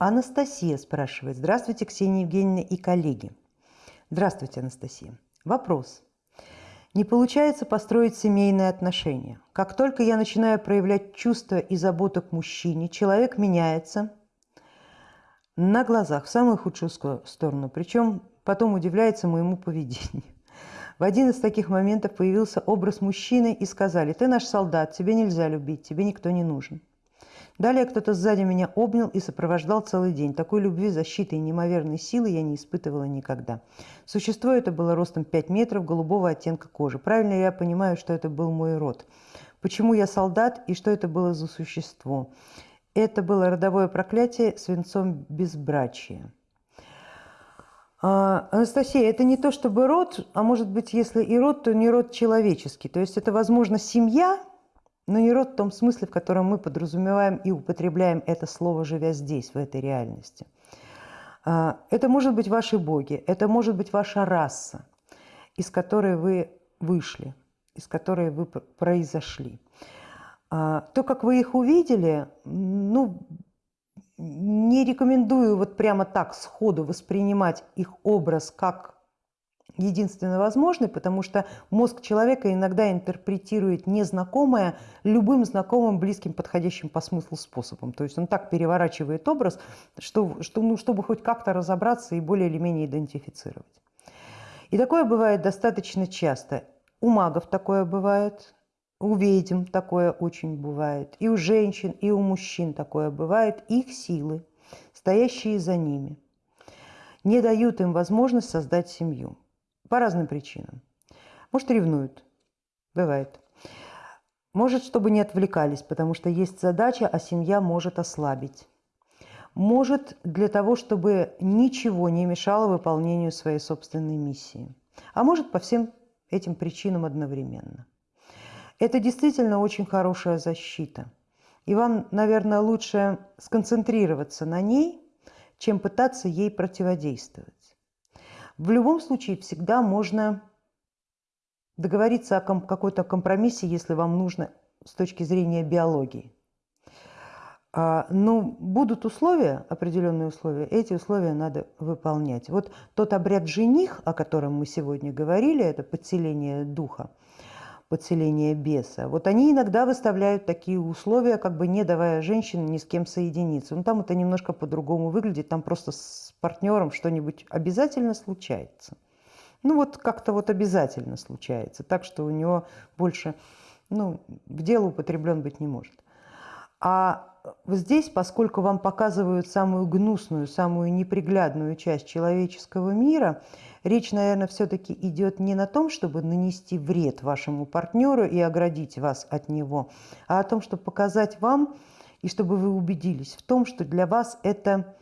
Анастасия спрашивает. Здравствуйте, Ксения Евгеньевна и коллеги. Здравствуйте, Анастасия. Вопрос. Не получается построить семейные отношения. Как только я начинаю проявлять чувства и заботу к мужчине, человек меняется на глазах, в самую худшую сторону, причем потом удивляется моему поведению. В один из таких моментов появился образ мужчины и сказали, ты наш солдат, тебе нельзя любить, тебе никто не нужен. Далее кто-то сзади меня обнял и сопровождал целый день. Такой любви, защиты и неимоверной силы я не испытывала никогда. Существо это было ростом 5 метров, голубого оттенка кожи. Правильно я понимаю, что это был мой род. Почему я солдат и что это было за существо? Это было родовое проклятие свинцом безбрачия. А, Анастасия, это не то чтобы род, а может быть, если и род, то не род человеческий. То есть это, возможно, семья, но не род в том смысле, в котором мы подразумеваем и употребляем это слово, живя здесь, в этой реальности. А, это может быть ваши боги, это может быть ваша раса, из которой вы вышли, из которой вы произошли. А, то, как вы их увидели, ну, не рекомендую вот прямо так сходу воспринимать их образ как единственно возможный, потому что мозг человека иногда интерпретирует незнакомое любым знакомым, близким, подходящим по смыслу способом. То есть он так переворачивает образ, что, что, ну, чтобы хоть как-то разобраться и более или менее идентифицировать. И такое бывает достаточно часто. У магов такое бывает, у ведьм такое очень бывает, и у женщин, и у мужчин такое бывает. Их силы, стоящие за ними, не дают им возможность создать семью. По разным причинам. Может, ревнуют. Бывает. Может, чтобы не отвлекались, потому что есть задача, а семья может ослабить. Может, для того, чтобы ничего не мешало выполнению своей собственной миссии. А может, по всем этим причинам одновременно. Это действительно очень хорошая защита. И вам, наверное, лучше сконцентрироваться на ней, чем пытаться ей противодействовать. В любом случае всегда можно договориться о какой-то компромиссе, если вам нужно с точки зрения биологии. А, но будут условия, определенные условия, эти условия надо выполнять. Вот тот обряд жених, о котором мы сегодня говорили, это подселение духа, подселение беса. Вот они иногда выставляют такие условия, как бы не давая женщине ни с кем соединиться. Ну, там это немножко по-другому выглядит, там просто с партнером что-нибудь обязательно случается. Ну вот как-то вот обязательно случается, так что у него больше ну, к делу употреблен быть не может. А здесь, поскольку вам показывают самую гнусную, самую неприглядную часть человеческого мира, речь, наверное, все-таки идет не на том, чтобы нанести вред вашему партнеру и оградить вас от него, а о том, чтобы показать вам и чтобы вы убедились в том, что для вас это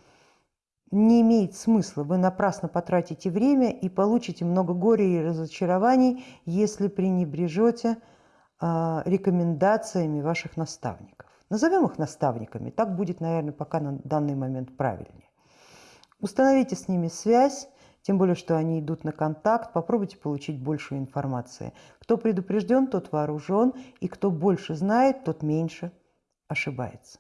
не имеет смысла. Вы напрасно потратите время и получите много горя и разочарований, если пренебрежете а, рекомендациями ваших наставников. Назовем их наставниками, так будет, наверное, пока на данный момент правильнее. Установите с ними связь, тем более, что они идут на контакт, попробуйте получить больше информации. Кто предупрежден, тот вооружен, и кто больше знает, тот меньше ошибается.